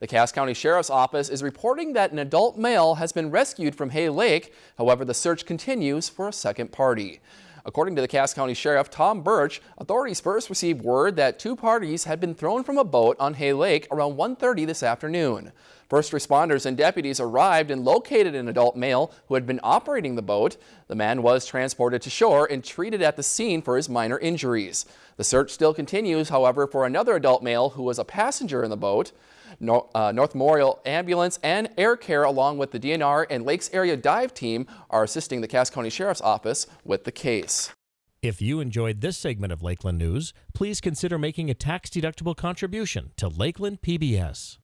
The Cass County Sheriff's Office is reporting that an adult male has been rescued from Hay Lake. However, the search continues for a second party. According to the Cass County Sheriff Tom Burch, authorities first received word that two parties had been thrown from a boat on Hay Lake around 1.30 this afternoon. First responders and deputies arrived and located an adult male who had been operating the boat. The man was transported to shore and treated at the scene for his minor injuries. The search still continues, however, for another adult male who was a passenger in the boat. Uh, North Memorial Ambulance and Air Care along with the DNR and Lakes Area Dive Team are assisting the Cass County Sheriff's Office with the case. If you enjoyed this segment of Lakeland News, please consider making a tax-deductible contribution to Lakeland PBS.